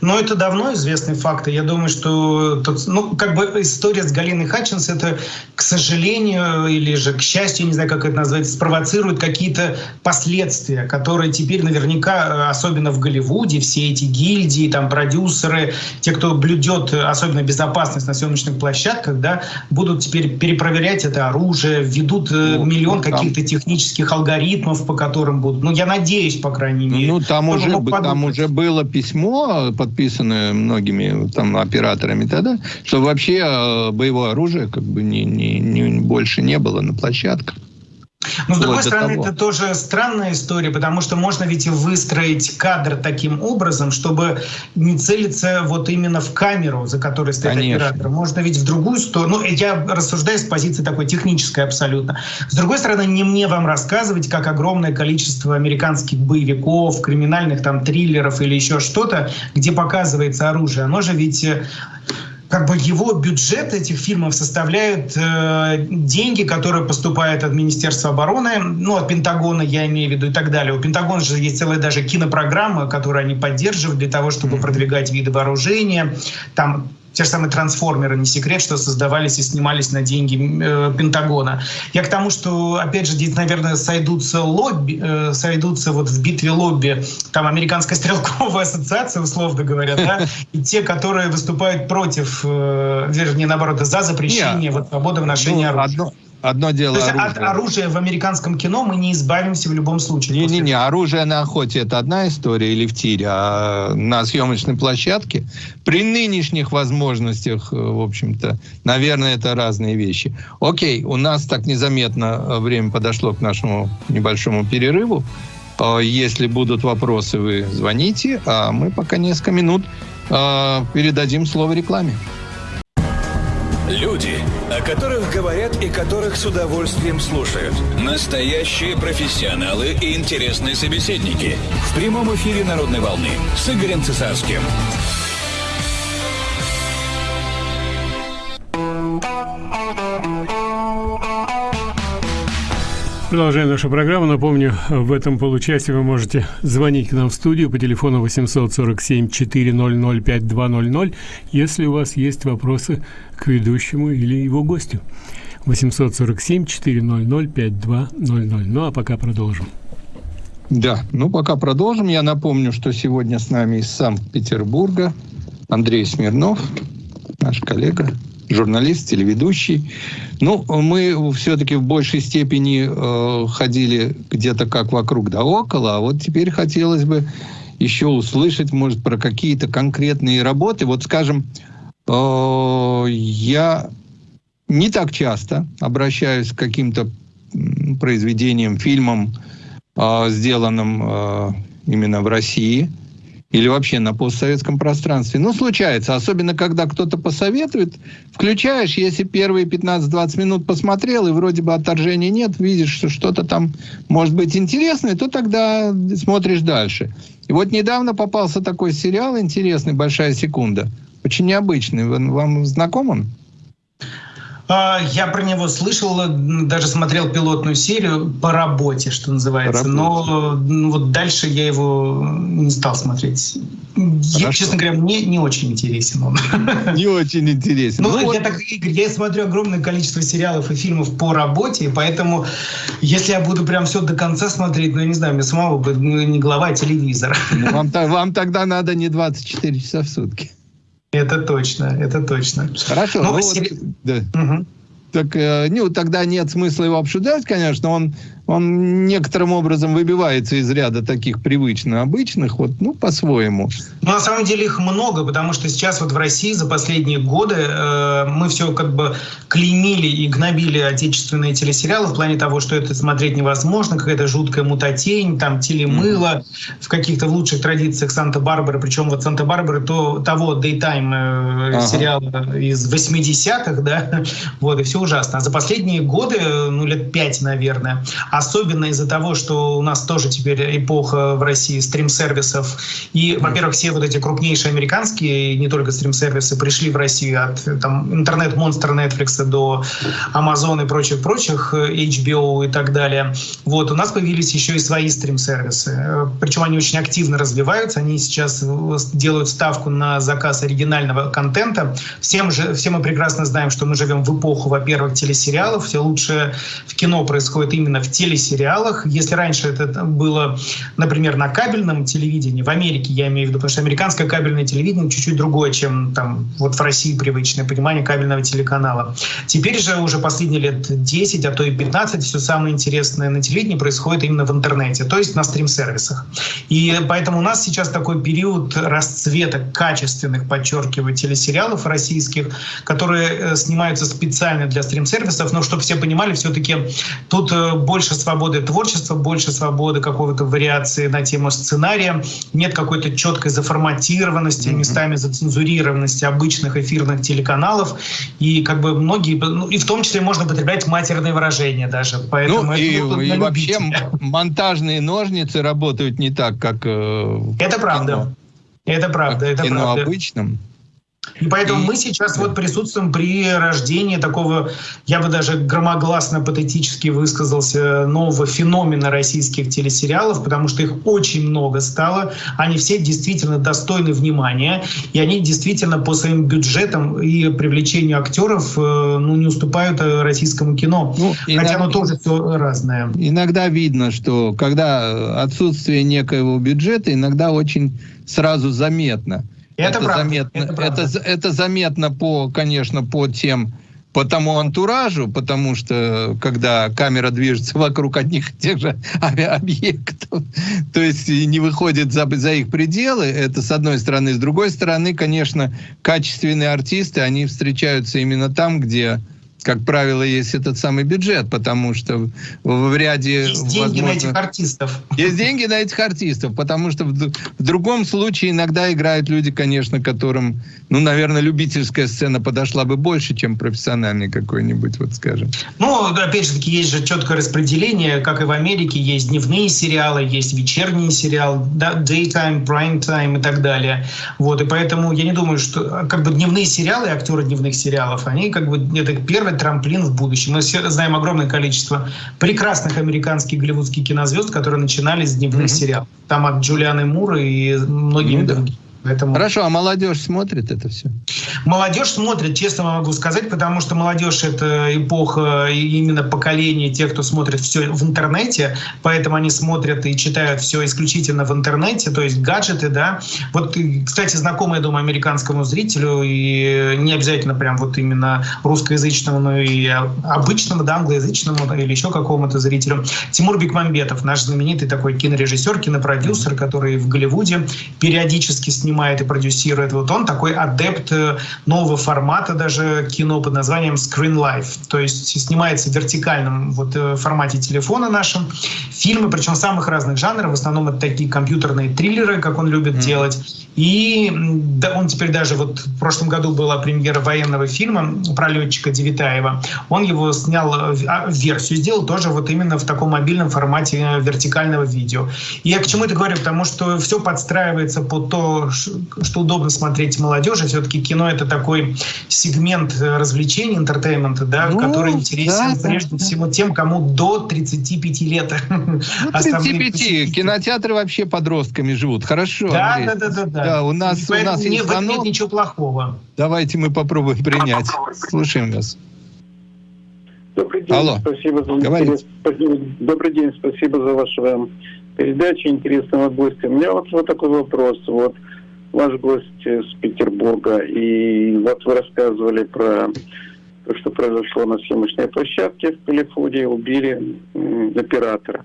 Но это давно известный факт. И я думаю, что ну, как бы история с Галиной Хатчинс это, к сожалению, или же к счастью, не знаю, как это назвать, спровоцирует какие-то последствия, которые теперь наверняка, особенно в Голливуде, все эти гильдии, там продюсеры, те, кто блюдет особенно безопасность на съемочных площадках, да, будут теперь перепроверять это оружие, введут э, ну, миллион ну, каких-то технических алгоритмов, по которым будут. Ну, я надеюсь, по крайней мере. Ну, там, уже, там уже было письмо подписаны многими там операторами тогда, что вообще э, боевое оружие как бы не, не, не, больше не было на площадках. Но с другой стороны, того. это тоже странная история, потому что можно ведь и выстроить кадр таким образом, чтобы не целиться вот именно в камеру, за которой стоит Конечно. оператор. Можно ведь в другую сторону. Ну, я рассуждаю с позиции такой технической абсолютно. С другой стороны, не мне вам рассказывать, как огромное количество американских боевиков, криминальных там триллеров или еще что-то, где показывается оружие. Оно же ведь э, как бы его бюджет этих фильмов составляют э, деньги, которые поступают от Министерства обороны, ну, от Пентагона, я имею в виду, и так далее. У Пентагона же есть целая даже кинопрограмма, которую они поддерживают для того, чтобы продвигать виды вооружения. Там те же самые трансформеры, не секрет, что создавались и снимались на деньги э, Пентагона. Я к тому, что, опять же, здесь, наверное, сойдутся лобби, э, сойдутся вот в битве лобби, там Американская стрелковая ассоциация, условно говоря, да, и те, которые выступают против, э, вернее, наоборот, за запрещение вот, свободы в ношении ну, оружия. Одно, Одно дело То есть оружие. от оружия в американском кино мы не избавимся в любом случае. Не-не-не, оружие на охоте это одна история или в тире, а на съемочной площадке при нынешних возможностях, э, в общем-то, наверное, это разные вещи. Окей, у нас так незаметно э, время подошло к нашему небольшому перерыву. Э, если будут вопросы, вы звоните, а мы пока несколько минут передадим слово рекламе. Люди, о которых говорят и которых с удовольствием слушают. Настоящие профессионалы и интересные собеседники. В прямом эфире «Народной волны» с Игорем Цесарским. Продолжаем нашу программу. Напомню, в этом получасе вы можете звонить к нам в студию по телефону 847-400-5200, если у вас есть вопросы к ведущему или его гостю. 847-400-5200. Ну, а пока продолжим. Да, ну пока продолжим. Я напомню, что сегодня с нами из Санкт-Петербурга Андрей Смирнов, наш коллега, журналист, телеведущий. Ну, мы все-таки в большей степени э, ходили где-то как вокруг да около, а вот теперь хотелось бы еще услышать, может, про какие-то конкретные работы. Вот, скажем, э, я не так часто обращаюсь к каким-то произведениям, фильмам, э, сделанным э, именно в России – или вообще на постсоветском пространстве. Ну, случается, особенно когда кто-то посоветует, включаешь, если первые 15-20 минут посмотрел, и вроде бы отторжения нет, видишь, что что-то там может быть интересное, то тогда смотришь дальше. И вот недавно попался такой сериал интересный «Большая секунда». Очень необычный. Вам знаком он? А, я про него слышал, даже смотрел пилотную серию по работе, что называется. Но ну, вот дальше я его не стал смотреть. Я, честно говоря, мне не очень интересен он. Не очень интересен. Ну, ну я, так, Игорь, я смотрю огромное количество сериалов и фильмов по работе, и поэтому, если я буду прям все до конца смотреть, ну, я не знаю, мне самого бы ну, не глава, а телевизор. Ну, вам, вам тогда надо не 24 часа в сутки. Это точно, это точно. Хорошо. Ну, ну, вот, да. угу. Так, э, ну, тогда нет смысла его обсуждать, конечно. Он он некоторым образом выбивается из ряда таких привычно обычных, вот, ну, по-своему. Ну, на самом деле их много, потому что сейчас вот в России за последние годы э, мы все как бы клеймили и гнобили отечественные телесериалы в плане того, что это смотреть невозможно, какая-то жуткая мутатень, там телемыло mm-hmm. в каких-то лучших традициях Санта-Барбары, причем вот Санта-Барбары то, того Daytime э, ага. сериала из 80-х, да, вот, и все ужасно. А за последние годы, ну, лет пять, наверное, особенно из-за того, что у нас тоже теперь эпоха в России стрим-сервисов. И, во-первых, все вот эти крупнейшие американские, не только стрим-сервисы, пришли в Россию от там, интернет-монстра Netflix до Amazon и прочих-прочих, HBO и так далее. Вот, у нас появились еще и свои стрим-сервисы. Причем они очень активно развиваются. Они сейчас делают ставку на заказ оригинального контента. Всем же, все мы прекрасно знаем, что мы живем в эпоху, во-первых, телесериалов. Все лучшее в кино происходит именно в телесериалах. Если раньше это было, например, на кабельном телевидении, в Америке я имею в виду, потому что американское кабельное телевидение чуть-чуть другое, чем там вот в России привычное понимание кабельного телеканала. Теперь же уже последние лет 10, а то и 15 все самое интересное на телевидении происходит именно в интернете, то есть на стрим-сервисах. И поэтому у нас сейчас такой период расцвета качественных, подчеркиваю, телесериалов российских, которые э, снимаются специально для стрим-сервисов, но чтобы все понимали, все-таки тут э, больше свободы творчества, больше свободы какого-то вариации на тему сценария, нет какой-то четкой заформатированности, местами зацензурированности обычных эфирных телеканалов, и как бы многие, ну, и в том числе можно употреблять матерные выражения даже. Поэтому ну, и, это, и вообще монтажные ножницы работают не так, как э, Это правда. Это правда, это кино правда. обычном. И поэтому и... мы сейчас вот присутствуем при рождении такого, я бы даже громогласно, патетически высказался, нового феномена российских телесериалов, потому что их очень много стало. Они все действительно достойны внимания, и они действительно по своим бюджетам и привлечению актеров э, ну, не уступают э, российскому кино. Ну, иногда, Хотя оно тоже все разное. Иногда видно, что когда отсутствие некоего бюджета, иногда очень сразу заметно – это, это заметно. Это, это, это заметно по, конечно, по тем по тому антуражу, потому что когда камера движется вокруг одних и тех же объектов, то есть не выходит за, за их пределы, это с одной стороны. С другой стороны, конечно, качественные артисты, они встречаются именно там, где как правило, есть этот самый бюджет, потому что в ряде... Есть деньги возможно, на этих артистов. Есть деньги на этих артистов, потому что в, в другом случае иногда играют люди, конечно, которым, ну, наверное, любительская сцена подошла бы больше, чем профессиональный какой-нибудь, вот скажем. Ну, опять же таки, есть же четкое распределение, как и в Америке, есть дневные сериалы, есть вечерние сериалы, да, daytime, prime time и так далее. Вот, и поэтому я не думаю, что как бы дневные сериалы, актеры дневных сериалов, они как бы, это первое трамплин в будущем. Мы все знаем огромное количество прекрасных американских голливудских кинозвезд, которые начинали с дневных mm-hmm. сериалов. Там от Джулианы Мура и многими mm-hmm. другими. Поэтому... Хорошо, а молодежь смотрит это все? Молодежь смотрит, честно могу сказать, потому что молодежь — это эпоха именно поколения тех, кто смотрит все в интернете, поэтому они смотрят и читают все исключительно в интернете, то есть гаджеты, да. Вот, кстати, знакомый, я думаю, американскому зрителю, и не обязательно прям вот именно русскоязычному, но и обычному, да, англоязычному или еще какому-то зрителю. Тимур Бекмамбетов, наш знаменитый такой кинорежиссер, кинопродюсер, который в Голливуде периодически снимает снимает и продюсирует. Вот он такой адепт э, нового формата даже кино под названием Screen Life. То есть снимается в вертикальном вот э, формате телефона нашем. Фильмы, причем самых разных жанров. В основном это такие компьютерные триллеры, как он любит mm. делать. И да, он теперь даже вот в прошлом году была премьера военного фильма про летчика Девитаева. Он его снял э, а, версию, сделал тоже вот именно в таком мобильном формате вертикального видео. И я к чему это говорю? Потому что все подстраивается под то, что удобно смотреть молодежи. Все-таки кино это такой сегмент э, развлечений, entertainment а, да, ну, который интересен да, прежде да, всего тем, кому до 35 лет. Ну, 35. Кинотеатры вообще подростками живут. Хорошо. Да, да, да, да, да. Да, у нас, у нас не, есть нет ничего плохого. Давайте мы попробуем принять. Слушаем вас. Добрый день. Алло. Спасибо за интерес. Добрый день. Спасибо за вашу передачу интересного гостя. У меня вот, вот такой вопрос. Вот ваш гость с Петербурга, и вот вы рассказывали про то, что произошло на съемочной площадке в Калифорнии, убили оператора.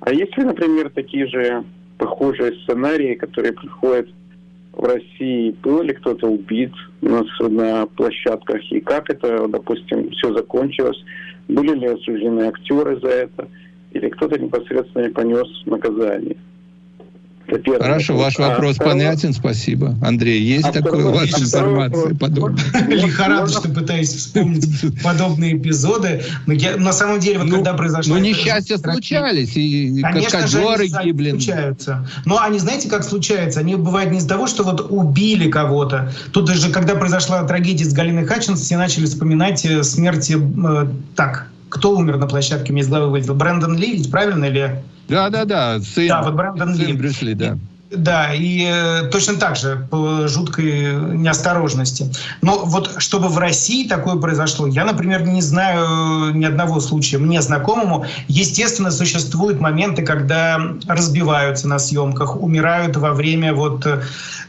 А есть ли, например, такие же похожие сценарии, которые приходят в России? Был ли кто-то убит на, на площадках? И как это, допустим, все закончилось? Были ли осуждены актеры за это? Или кто-то непосредственно не понес наказание? Хорошо, ваш а вопрос а понятен, спасибо. Андрей, есть а такое у вас информация подобная? Лихорадочно пытаюсь вспомнить подобные эпизоды. Но я, на самом деле, вот ну, когда произошло... Ну, несчастья случались, и каскадеры гибли. случаются. Но они, знаете, как случаются? Они бывают не из-за того, что вот убили кого-то. Тут же, когда произошла трагедия с Галиной Хатчинс, все начали вспоминать э, смерти... Э, так, кто умер на площадке, головы вылетел? Брэндон Ли, ведь правильно или... Да, да, да. Сын, да, вот Брэндон сын Ли. Брюсли, да. Да, и э, точно так же по жуткой неосторожности. Но вот чтобы в России такое произошло, я, например, не знаю ни одного случая. Мне знакомому, естественно, существуют моменты, когда разбиваются на съемках, умирают во время вот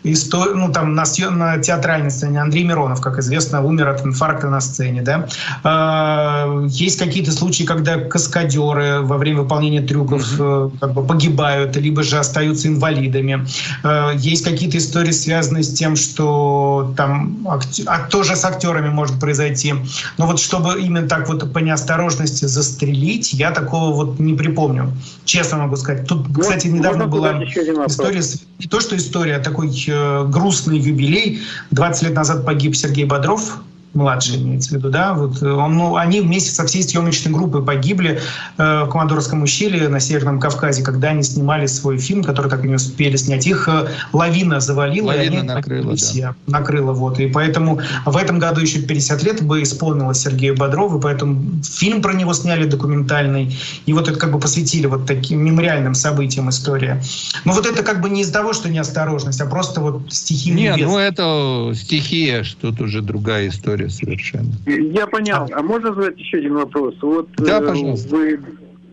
истор... ну, там, на, на театральной сцене. Андрей Миронов, как известно, умер от инфаркта на сцене. Да? А, есть какие-то случаи, когда каскадеры во время выполнения трюков mm-hmm. как бы погибают, либо же остаются инвалидами. А, есть какие-то истории, связанные с тем, что там а тоже с актерами может произойти. Но вот чтобы именно так вот по неосторожности застрелить, я такого вот не припомню. Честно могу сказать. Тут, кстати, недавно была история, не то что история, а такой Э, грустный юбилей. 20 лет назад погиб Сергей Бодров, младший имеется в виду, да, вот э, он, ну, они вместе со всей съемочной группой погибли э, в Командорском ущелье на Северном Кавказе, когда они снимали свой фильм, который так и не успели снять. Их э, лавина завалила, лавина и они накрыла, все, да. накрыла, вот. И поэтому в этом году еще 50 лет бы исполнилось Сергею Бодрову, и поэтому фильм про него сняли документальный, и вот это как бы посвятили вот таким мемориальным событиям история. Но вот это как бы не из-за того, что неосторожность, а просто вот стихийный Нет, ну это стихия, что тут уже другая история совершенно. Я понял. А можно задать еще один вопрос? Вот да, э, пожалуйста. Вы,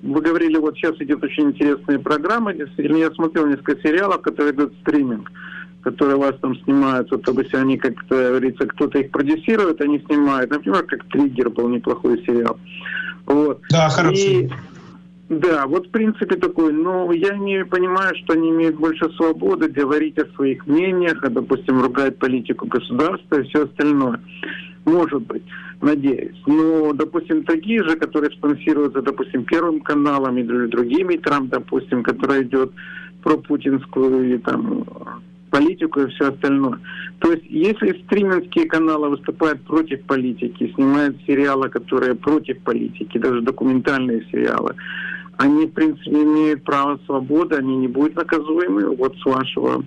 вы говорили, вот сейчас идет очень интересная программа. Действительно, я смотрел несколько сериалов, которые идут стриминг которые вас там снимают, вот, допустим, они, как говорится, кто-то их продюсирует, они снимают. Например, как «Триггер» был неплохой сериал. Вот. Да, хороший. И, да, вот в принципе такой, но я не понимаю, что они имеют больше свободы говорить о своих мнениях, а, допустим, ругать политику государства и все остальное. Может быть, надеюсь. Но, допустим, такие же, которые спонсируются, допустим, Первым каналом или другими, Трамп, допустим, который идет про путинскую и там политику и все остальное. То есть, если стриминские каналы выступают против политики, снимают сериалы, которые против политики, даже документальные сериалы, они, в принципе, имеют право свободы, они не будут наказуемы. Вот с вашего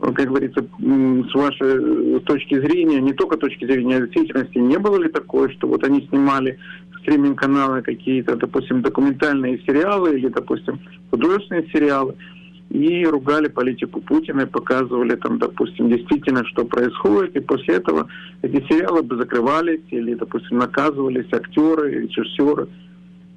как говорится, с вашей точки зрения, не только точки зрения, а действительности, не было ли такое, что вот они снимали стриминг-каналы какие-то, допустим, документальные сериалы или, допустим, художественные сериалы, и ругали политику Путина и показывали там, допустим, действительно, что происходит, и после этого эти сериалы бы закрывались или, допустим, наказывались актеры, режиссеры.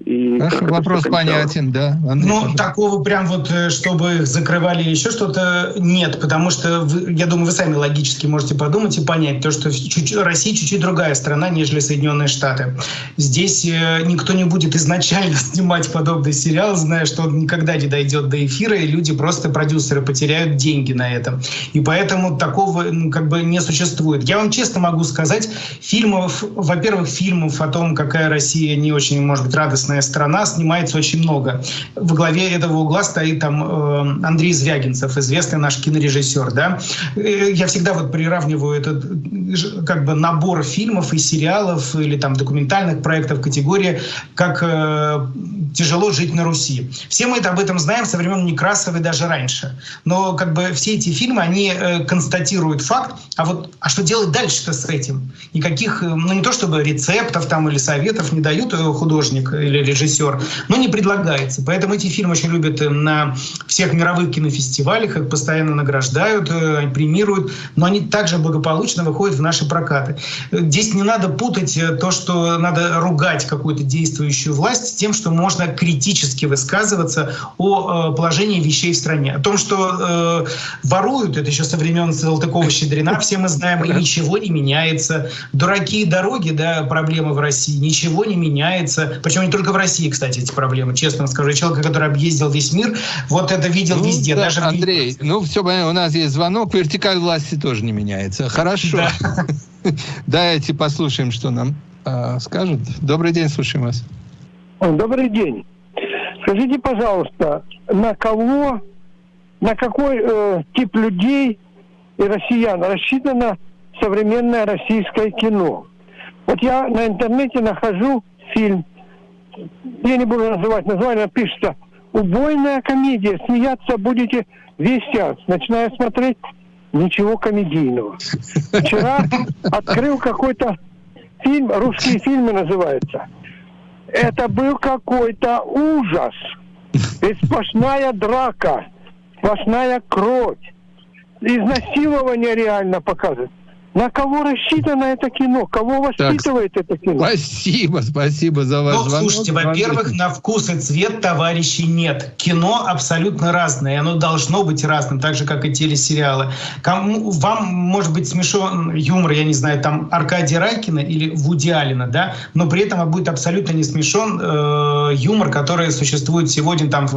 И Хорошо, вопрос понятен, да. Андрей, ну, пожалуйста. такого прям вот, э, чтобы их закрывали или еще что-то, нет, потому что, вы, я думаю, вы сами логически можете подумать и понять, то, что чуть, Россия чуть-чуть другая страна, нежели Соединенные Штаты. Здесь э, никто не будет изначально снимать подобный сериал, зная, что он никогда не дойдет до эфира, и люди просто, продюсеры, потеряют деньги на этом. И поэтому такого ну, как бы не существует. Я вам честно могу сказать, фильмов, во-первых, фильмов о том, какая Россия не очень, может быть, радостная интересная страна, снимается очень много. В главе этого угла стоит там э, Андрей Звягинцев, известный наш кинорежиссер. Да? Э, я всегда вот приравниваю этот как бы набор фильмов и сериалов или там документальных проектов категории как э, тяжело жить на Руси. Все мы это об этом знаем со времен Некрасовой даже раньше. Но как бы все эти фильмы, они э, констатируют факт, а вот а что делать дальше-то с этим? Никаких, э, ну не то чтобы рецептов там или советов не дают э, художник или режиссер, но не предлагается. Поэтому эти фильмы очень любят э, на всех мировых кинофестивалях, их постоянно награждают, премируют, но они также благополучно выходят в наши прокаты. Здесь не надо путать э, то, что надо ругать какую-то действующую власть с тем, что можно критически высказываться о положении вещей в стране. О том, что э, воруют, это еще со времен Салтыкова-Щедрина, все мы знаем, и ничего не меняется. Дураки и дороги, да, проблемы в России, ничего не меняется. Причем не только только в России, кстати, эти проблемы. Честно скажу, человек, который объездил весь мир, вот это видел ну, везде. Да, даже Андрей, в... ну все понятно, у нас есть звонок, вертикаль власти тоже не меняется. Хорошо. Да. Давайте послушаем, что нам э, скажут. Добрый день, слушаем вас. Добрый день. Скажите, пожалуйста, на кого на какой э, тип людей и россиян рассчитано современное российское кино. Вот я на интернете нахожу фильм, я не буду называть название, пишется «Убойная комедия, смеяться будете весь час». Начинаю смотреть, ничего комедийного. Вчера открыл какой-то фильм, русские фильмы называются. Это был какой-то ужас. И сплошная драка, сплошная кровь. Изнасилование реально показывает. На кого рассчитано это кино? Кого воспитывает так, это кино? Спасибо, спасибо за ваш ну, звонок. Слушайте, во-первых, на вкус и цвет товарищей нет. Кино абсолютно разное, и оно должно быть разным, так же, как и телесериалы. Кому, вам может быть смешон юмор, я не знаю, там Аркадия Райкина или Вуди Алина, да, но при этом будет абсолютно не смешон э, юмор, который существует сегодня там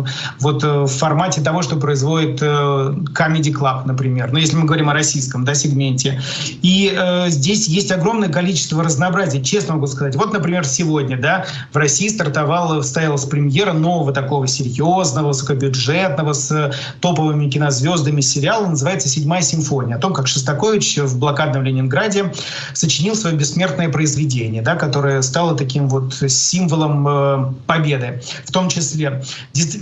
вот э, в формате того, что производит э, Comedy Club, например. Ну, если мы говорим о российском да, сегменте. И э, здесь есть огромное количество разнообразия, честно могу сказать. Вот, например, сегодня да, в России стартовала, состоялась премьера нового такого серьезного, высокобюджетного, с топовыми кинозвездами сериала, называется «Седьмая симфония», о том, как Шостакович в блокадном Ленинграде сочинил свое бессмертное произведение, да, которое стало таким вот символом э, победы. В том числе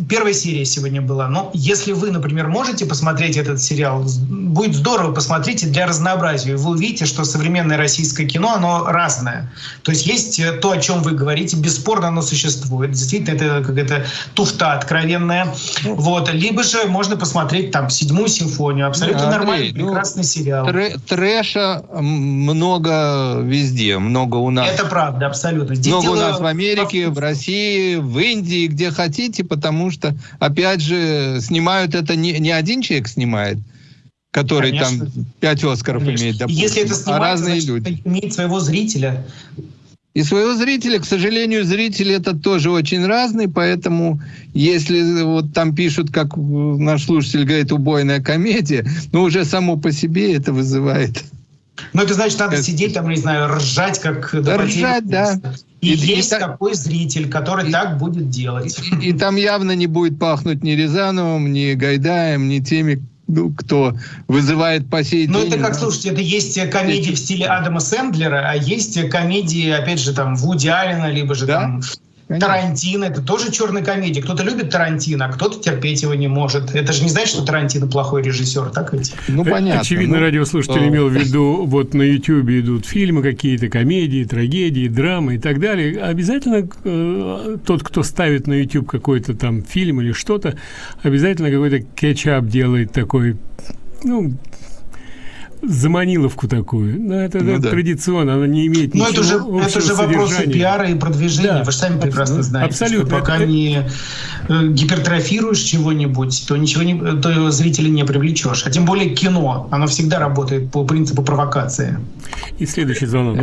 первая серия сегодня была. Но если вы, например, можете посмотреть этот сериал, будет здорово, посмотрите для разнообразия. Вы увидите, что современное российское кино, оно разное. То есть есть э, то, о чем вы говорите, бесспорно оно существует. Действительно, это какая-то туфта откровенная. Вот. Либо же можно посмотреть там седьмую симфонию. Абсолютно Андрей, нормальный, ну, прекрасный сериал. Трэ трэша много везде, много у нас. Это правда, абсолютно. Здесь много у нас в Америке, в России, в Индии, где хотите, потому что, опять же, снимают это не, не один человек снимает, который Конечно. там пять Оскаров Конечно. имеет, допустим, Если это снимается, а разные значит, люди. имеет своего зрителя. И своего зрителя, к сожалению, зритель это тоже очень разный, поэтому если вот там пишут, как наш слушатель говорит, убойная комедия, ну уже само по себе это вызывает ну, это значит, надо это... сидеть там, не знаю, ржать, как... Да, ржать, да. И, и есть и, такой зритель, который и, так будет делать. И, и там явно не будет пахнуть ни Рязановым, ни Гайдаем, ни теми, кто вызывает по сей ну. Ну, это как, слушайте, это есть комедии в стиле Адама Сэндлера, а есть комедии, опять же, там, Вуди Аллена, либо же да? там Конечно. Тарантино, это тоже черная комедия. Кто-то любит Тарантино, а кто-то терпеть его не может. Это же не значит, что Тарантино плохой режиссер, так ведь? Ну, понятно. Очевидно, ну, радиослушатель имел в виду, вот на YouTube идут фильмы какие-то, комедии, трагедии, драмы и так далее. Обязательно э, тот, кто ставит на YouTube какой-то там фильм или что-то, обязательно какой-то кетчап делает такой, ну, заманиловку такую. Но это, ну, это да. традиционно, она не имеет Но это же, это же вопросы пиара и продвижения. Да. Вы же сами прекрасно знаете, Абсолютно. что пока это... не э, гипертрофируешь чего-нибудь, то ничего не, то зрителя не привлечешь. А тем более кино, оно всегда работает по принципу провокации. И следующий звонок.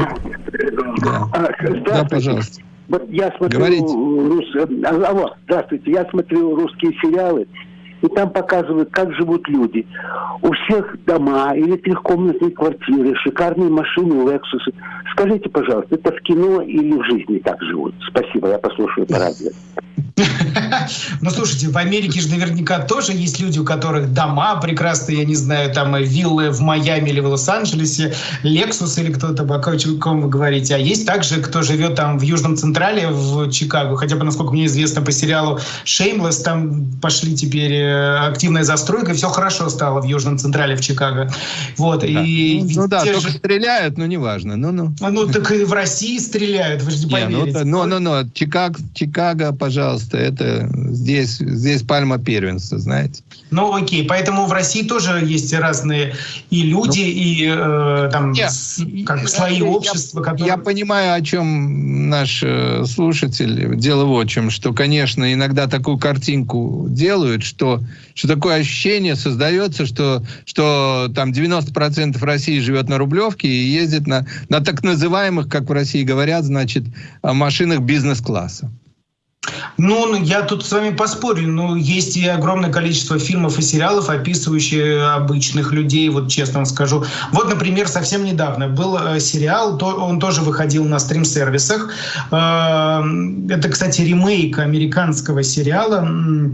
Да, а, да пожалуйста. Вот я смотрю рус... Алло, здравствуйте, я смотрю русские сериалы, и там показывают, как живут люди. У всех дома или трехкомнатные квартиры, шикарные машины, Lexus. Скажите, пожалуйста, это в кино или в жизни так живут? Спасибо, я послушаю по радио. Ну, слушайте, в Америке же наверняка тоже есть люди, у которых дома прекрасные, я не знаю, там э, виллы в Майами или в Лос-Анджелесе, Lexus или кто-то, о ком вы говорите. А есть также, кто живет там в Южном Централе, в Чикаго. Хотя бы, насколько мне известно, по сериалу Shameless там пошли теперь э, активная застройка, и все хорошо стало в Южном Централе в Чикаго. Вот. Да. И ну, ну да, только же... стреляют, но неважно. Ну, ну. А, ну, так и в России стреляют, вы же не, не ну, поверите. Ну, ну, ну. Чикаго, Чикаго, пожалуйста, это здесь, здесь пальма первенства, знаете. Ну, окей, поэтому в России тоже есть разные и люди, ну, и э, там нет, как слои я, общества. Которые... Я понимаю, о чем наш э, слушатель. Дело в чем, что, конечно, иногда такую картинку делают, что, что такое ощущение создается, что, что там 90% России живет на Рублевке и ездит на, на так называемых, как в России говорят, значит, машинах бизнес-класса. Ну, я тут с вами поспорю. Ну, есть и огромное количество фильмов и сериалов, описывающие обычных людей, вот честно вам скажу. Вот, например, совсем недавно был э, сериал, он тоже выходил на стрим-сервисах. Э, это, кстати, ремейк американского сериала.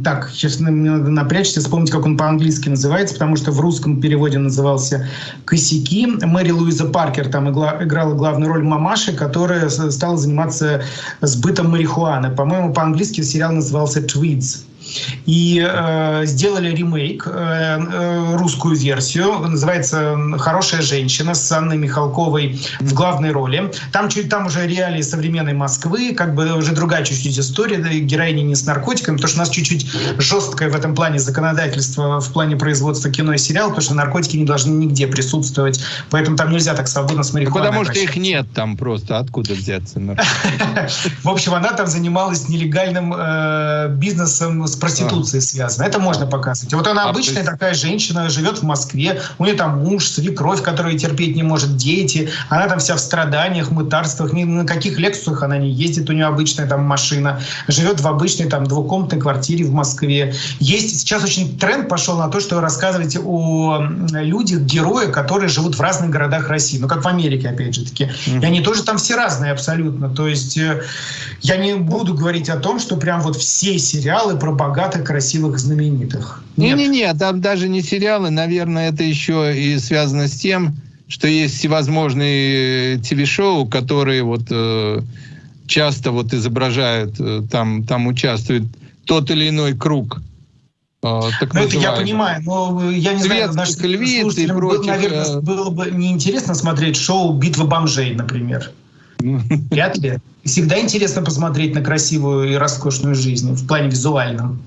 Так, сейчас надо напрячься, вспомнить, как он по-английски называется, потому что в русском переводе назывался «Косяки». Мэри Луиза Паркер там играла главную роль мамаши, которая стала заниматься сбытом марихуаны. По-моему, по-английски сериал назывался «Tweeds». И э, сделали ремейк, э, э, русскую версию, называется «Хорошая женщина» с Анной Михалковой в главной роли. Там, чуть, там уже реалии современной Москвы, как бы уже другая чуть-чуть история, да, героини не с наркотиками, потому что у нас чуть-чуть жесткое в этом плане законодательство в плане производства кино и сериал, потому что наркотики не должны нигде присутствовать, поэтому там нельзя так свободно с марихуаной. Потому что их нет там просто, откуда взяться? В общем, она там занималась нелегальным э, бизнесом с проституцией связано. Это можно показывать. Вот она а обычная такая женщина, живет в Москве, у нее там муж, свекровь, которая терпеть не может, дети, она там вся в страданиях, мытарствах, ни на каких лексусах она не ездит, у нее обычная там машина, живет в обычной там двухкомнатной квартире в Москве. Есть сейчас очень тренд пошел на то, что рассказывать о людях, героях, которые живут в разных городах России, ну как в Америке, опять же таки. И они тоже там все разные абсолютно. То есть э, я не буду говорить о том, что прям вот все сериалы про богатых, красивых, знаменитых. Не-не-не, там даже не сериалы, наверное, это еще и связано с тем, что есть всевозможные ТВ-шоу, которые вот э, часто вот изображают, э, там, там участвует тот или иной круг. Э, так ну, это я понимаю, но я не знаю, нашим слушателям, прочих, наверное, э, было бы неинтересно смотреть шоу «Битва бомжей», например. Вряд ли. Всегда интересно посмотреть на красивую и роскошную жизнь в плане визуальном.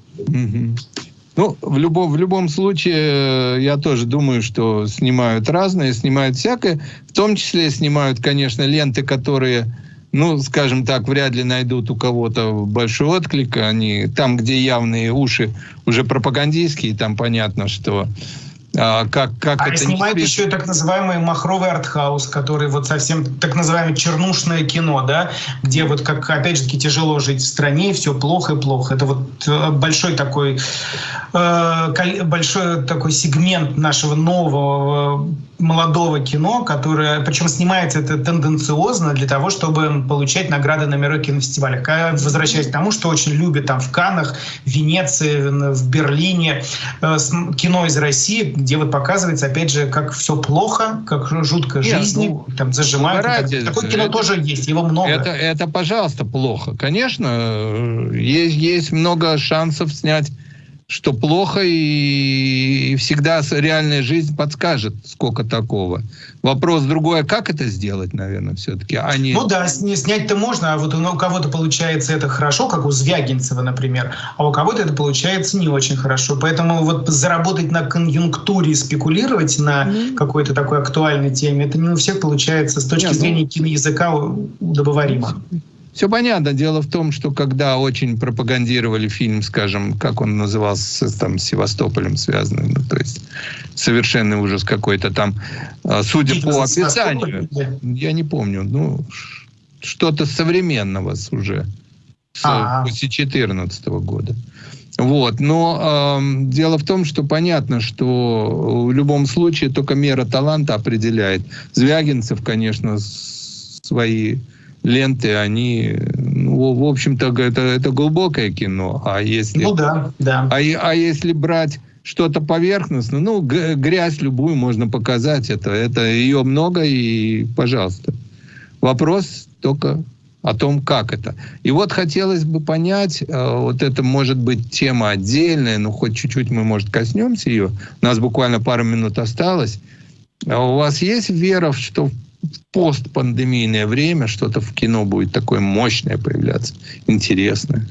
Ну, в любом, в любом случае, я тоже думаю, что снимают разные, снимают всякое. В том числе снимают, конечно, ленты, которые, ну, скажем так, вряд ли найдут у кого-то большой отклик. Они там, где явные уши уже пропагандистские, там понятно, что а, как, как а это снимает еще и так называемый махровый артхаус, который вот совсем так называемое чернушное кино, да, где вот как опять же таки тяжело жить в стране, все плохо и плохо. Это вот э, большой такой э, большой такой сегмент нашего нового молодого кино, которое, причем снимается это тенденциозно для того, чтобы получать награды на мировых кинофестивалях. Возвращаясь к тому, что очень любят там в Каннах, в Венеции, в Берлине э, кино из России, где вот показывается, опять же, как все плохо, как жутко Нет, жизни, ну, там зажимают. Ради, Такое кино это, тоже есть, его много. Это, это, пожалуйста, плохо. Конечно, э, есть, есть много шансов снять что плохо, и, и всегда реальная жизнь подскажет, сколько такого. Вопрос другой, а как это сделать, наверное, все-таки? А не... Ну да, снять-то можно, а вот у кого-то получается это хорошо, как у Звягинцева, например, а у кого-то это получается не очень хорошо. Поэтому вот заработать на конъюнктуре, спекулировать на mm-hmm. какой-то такой актуальной теме, это не у всех получается с точки Нет, ну зрения ну... киноязыка удобоваримо. Все понятно. Дело в том, что когда очень пропагандировали фильм, скажем, как он назывался, там, с Севастополем связанный, ну, то есть совершенный ужас какой-то там, а, судя Фильм по описанию, я не помню, ну, что-то современного уже, с, а -а. после 2014 года. Вот. Но э, дело в том, что понятно, что в любом случае только мера таланта определяет. Звягинцев, конечно, свои ленты, они, ну, в общем-то, это, это глубокое кино. А если, ну да, да. А, а если брать что-то поверхностное, ну, грязь любую можно показать, это, это ее много, и пожалуйста. Вопрос только о том, как это. И вот хотелось бы понять, э, вот это может быть тема отдельная, но хоть чуть-чуть мы, может, коснемся ее. У нас буквально пару минут осталось. А у вас есть вера, что постпандемийное время что-то в кино будет такое мощное появляться, интересное.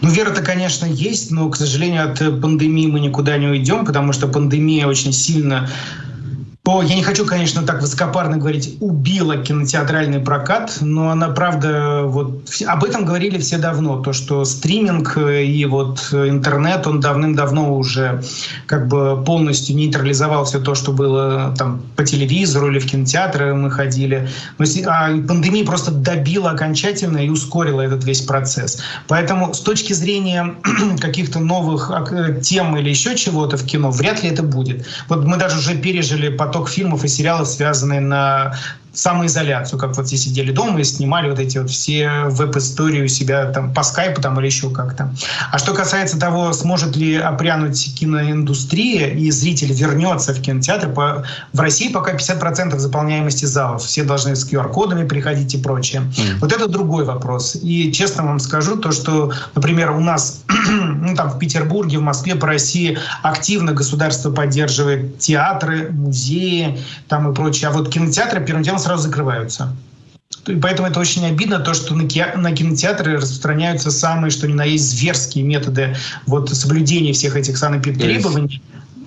Ну, вера-то, конечно, есть, но, к сожалению, от пандемии мы никуда не уйдем, потому что пандемия очень сильно О, я не хочу, конечно, так высокопарно говорить, убила кинотеатральный прокат, но она, правда, вот об этом говорили все давно, то, что стриминг и вот интернет, он давным-давно уже как бы полностью нейтрализовал все то, что было там по телевизору или в кинотеатры мы ходили. Но, а пандемия просто добила окончательно и ускорила этот весь процесс. Поэтому с точки зрения каких-то новых тем или еще чего-то в кино, вряд ли это будет. Вот мы даже уже пережили потом поток фильмов и сериалов, связанные на самоизоляцию, как вот все сидели дома и снимали вот эти вот все веб-истории у себя там по скайпу там или еще как-то. А что касается того, сможет ли опрянуть киноиндустрия и зритель вернется в кинотеатр, по, в России пока 50% заполняемости залов. Все должны с QR-кодами приходить и прочее. Mm. Вот это другой вопрос. И честно вам скажу, то, что, например, у нас ну, там в Петербурге, в Москве, по России активно государство поддерживает театры, музеи там и прочее. А вот кинотеатры первым делом сразу закрываются. И поэтому это очень обидно, то, что на, кинотеатры распространяются самые, что ни на есть, зверские методы вот, соблюдения всех этих санэпидтребований,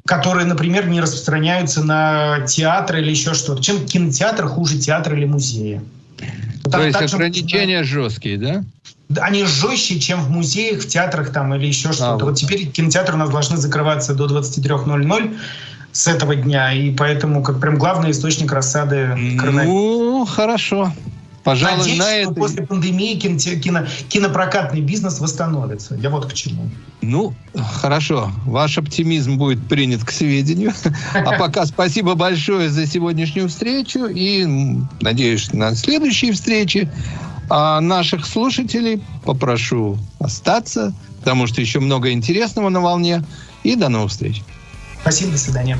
которые, например, не распространяются на театры или еще что-то. Чем кинотеатр хуже театра или музея? То так, есть ограничения же, жесткие, да? Они жестче, чем в музеях, в театрах там или еще что-то. А, вот. вот теперь кинотеатры у нас должны закрываться до 23.00 с этого дня, и поэтому как прям главный источник рассады коронавируса. Ну, хорошо. Пожалуй, Надеюсь, на это... после пандемии кино, кино, кинопрокатный бизнес восстановится. Я вот к чему. Ну, хорошо. Ваш оптимизм будет принят к сведению. А пока спасибо большое за сегодняшнюю встречу и надеюсь на следующие встречи. А наших слушателей попрошу остаться, потому что еще много интересного на волне. И до новых встреч. Спасибо, до свидания.